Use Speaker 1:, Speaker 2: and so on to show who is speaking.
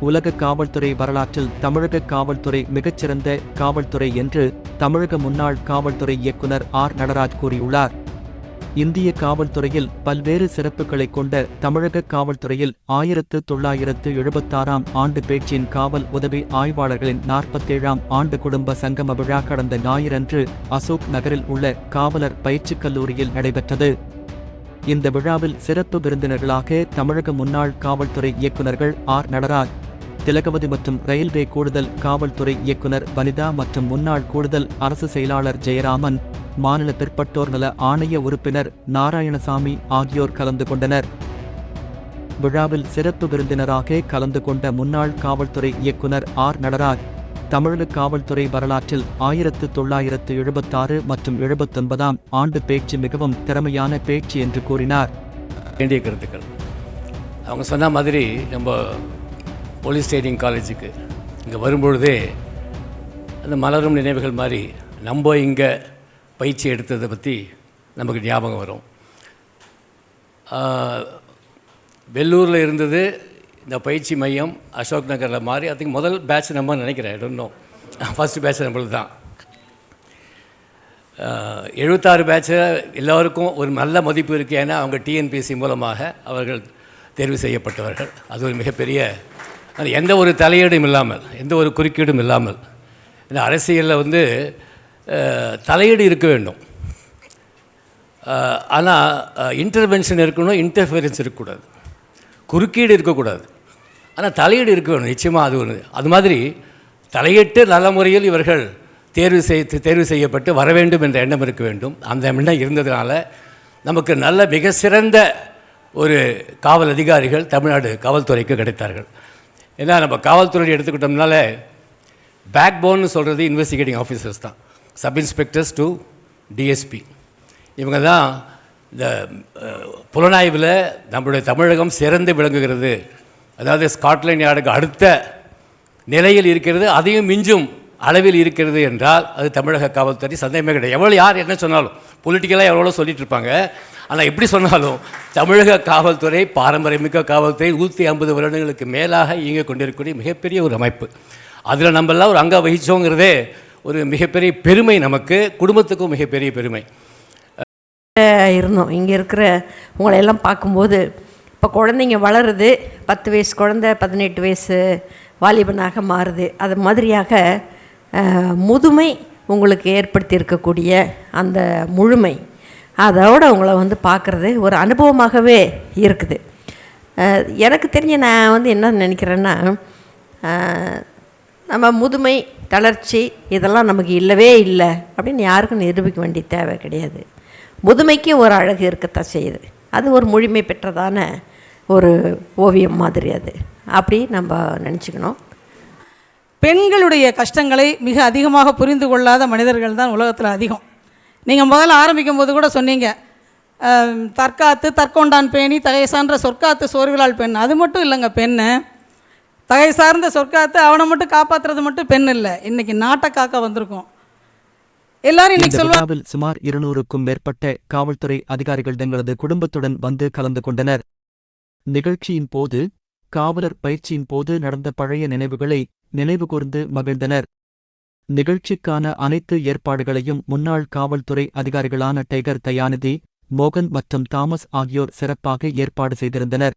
Speaker 1: உலக காவல்துறை வரலாற்றில் தமிழக காவல்துறை மிகச்சிறந்த காவல்துறை என்று தமிழக முன்னாள் காவல்துறை இயக்குனர் ஆர். நடராஜ் கூறியுள்ளார். இந்திய காவல்துறையில் பல்வேறு சிறப்புகளைக் கொண்ட தமிழக காவல்துறையில் ஆயிரத்து தொள்ளாயிரத்து எழுபத்தாறாம் ஆண்டு பேச்சின் காவல் உதவி ஆய்வாளர்களின் நாற்பத்தேழாம் ஆண்டு குடும்ப சங்கம விழா கடந்த ஞாயிறன்று அசோக் நகரில் உள்ள காவலர் பயிற்சிக் கல்லூரியில் நடைபெற்றது. இந்த விழாவில் சிறப்பு விருந்தினர்களாக தமிழக முன்னாள் காவல்துறை இயக்குநர்கள் ஆர். நடராஜ் திலகவதி மற்றும் ரயில்வே கூடுதல் காவல்துறை இயக்குனர் வனிதா மற்றும் முன்னாள் கூடுதல் அரசு செயலாளர் ஜெயராமன் மாநில பிற்பட்டோர் நல ஆணைய உறுப்பினர் நாராயணசாமி ஆகியோர் கலந்து கொண்டனர். விழாவில் சிறப்பு விருந்தினராக கலந்து கொண்ட முன்னாள் காவல்துறை இயக்குனர் ஆர். நடராஜ் தமிழக காவல்துறை வரலாற்றில் ஆயிரத்து தொள்ளாயிரத்து எழுபத்தாறு மற்றும் எழுபத்தொன்பதாம் ஆண்டு பேச்சு மிகவும் திறமையான பேச்சு என்று கூறினார்.
Speaker 2: வேண்டிய கருத்துக்கள். அவங்க சொன்ன மாதிரி நம்ம போலீஸ் ட்ரைனிங் காலேஜுக்கு இங்கே வரும்பொழுதே அந்த மலரும் நினைவுகள் மாதிரி நம்ம இங்கே பயிற்சி எடுத்ததை பற்றி நமக்கு ஞாபகம் வரும். வெள்ளூரில் இருந்தது இந்த பயிற்சி மையம் அசோக் நகரில் மாறி அதுக்கு முதல் பேட்ச் நம்ம நினைக்கிறேன். இன்னும் ஃபஸ்ட்டு பேட்ச் நம்மளுக்கு தான். எழுபத்தாறு பேட்சில் எல்லோருக்கும் ஒரு நல்ல மதிப்பு இருக்குது ஏன்னா அவங்க டிஎன்பிஎஸ்சி மூலமாக அவர்கள் தேர்வு செய்யப்பட்டவர்கள். அது ஒரு மிகப்பெரிய அது எந்த ஒரு தலையீடும் இல்லாமல் எந்த ஒரு குறுக்கீடும் இல்லாமல் இந்த அரசியலில் வந்து தலையீடு இருக்க வேண்டும். ஆனால் இன்டர்வென்ஷன் இருக்கணும் இன்டர்ஃபியரன்ஸ் இருக்கக்கூடாது. குறுக்கீடு இருக்கக்கூடாது. ஆனால் தலையீடு இருக்க வேணும் நிச்சயமாக அது ஒன்று அது மாதிரி தலையிட்டு நல்ல முறையில் இவர்கள் தேர்வு செய் தேர்வு செய்யப்பட்டு வர வேண்டும் என்ற எண்ணம் இருக்க வேண்டும். அந்த எண்ணம் இருந்ததுனால நமக்கு நல்ல மிக சிறந்த ஒரு காவல் அதிகாரிகள் தமிழ்நாடு காவல்துறைக்கு கிடைத்தார்கள். ஏன்னா நம்ம காவல்துறை எடுத்துக்கிட்டோம்னால பேக் போன்னு சொல்கிறது இன்வெஸ்டிகேட்டிங் ஆஃபீஸர்ஸ் தான். சப் இன்ஸ்பெக்டர்ஸ் டு டிஎஸ்பி இவங்க தான் இந்த புலனாய்வில் நம்மளுடைய தமிழகம் சிறந்து விளங்குகிறது. அதாவது ஸ்காட்லாண்ட் யார்டுக்கு அடுத்த நிலையில் இருக்கிறது அதையும் மிஞ்சும் அளவில் இருக்கிறது என்றால் அது தமிழக காவல்துறை சந்தேகமே கிடையாது. எவ்வளோ யார் என்ன சொன்னாலும் பொலிட்டிக்கலாக எவ்வளோ சொல்லிட்டு இருப்பாங்க ஆனால் எப்படி சொன்னாலும் தமிழக காவல்துறை பாரம்பரியமிக்க காவல்துறை நூற்றி ஐம்பது வருடங்களுக்கு மேலாக இயங்கிக் கொண்டிருக்கக்கூடிய மிகப்பெரிய ஒரு அமைப்பு. அதில் நம்மெல்லாம் ஒரு அங்கே வகிச்சோங்கிறதே ஒரு மிகப்பெரிய பெருமை நமக்கு குடும்பத்துக்கும் மிகப்பெரிய பெருமை.
Speaker 3: இருந்தோம். இங்கே இருக்கிற உங்களை எல்லாம் பார்க்கும்போது இப்போ குழந்தைங்க வளருது பத்து வயசு குழந்தை பதினெட்டு வயசு வாலிபனாக மாறுது. அது மாதிரியாக முதுமை உங்களுக்கு ஏற்படுத்தி இருக்கக்கூடிய அந்த முழுமை அதோட உங்களை வந்து பார்க்குறது ஒரு அனுபவமாகவே இருக்குது. எனக்கு தெரிஞ்ச நான் வந்து என்ன நினைக்கிறேன்னா நம்ம முதுமை தளர்ச்சி இதெல்லாம் நமக்கு இல்லவே இல்லை அப்படின்னு யாருக்கும் நிரூபிக்க வேண்டிய தேவை கிடையாது. முதுமைக்கு ஒரு அழகு இருக்கத்தான் செய்யுது. அது ஒரு முழுமை பெற்றதான ஒரு ஓவியம் மாதிரி அது. அப்படி நம்ம நினச்சிக்கணும்.
Speaker 4: பெண்களுடைய கஷ்டங்களை மிக அதிகமாக புரிந்து கொள்ளாத மனிதர்கள் தான் உலகத்தில் அதிகம். நீங்கள் முதல்ல ஆரம்பிக்கும் போது கூட சொன்னீங்க தற்காத்து தற்கொண்டான் பேணி தகை சான்ற சொற்காத்து சோர்விலால் பெண். அது மட்டும் இல்லைங்க பெண்ணு. தகை சார்ந்த சொற்காத்து அவனை மட்டும் காப்பாற்றுறது மட்டும் பெண் இல்லை. இன்னைக்கு நாட்டை காக்க வந்திருக்கோம். எல்லாரும் இன்னைக்கு
Speaker 1: விழாவில் சுமார் இருநூறுக்கும் மேற்பட்ட காவல்துறை அதிகாரிகள் தங்களது குடும்பத்துடன் வந்து கலந்து கொண்டனர். நிகழ்ச்சியின் போது காவலர் பயிற்சியின் போது நடந்த பழைய நினைவுகளை நினைவுகூர்ந்து மகிழ்ந்தனர். நிகழ்ச்சிக்கான அனைத்து ஏற்பாடுகளையும் முன்னாள் காவல்துறை அதிகாரிகளான டைகர் தயாநிதி மோகன் மற்றும் தாமஸ் ஆகியோர் சிறப்பாக ஏற்பாடு செய்திருந்தனர்.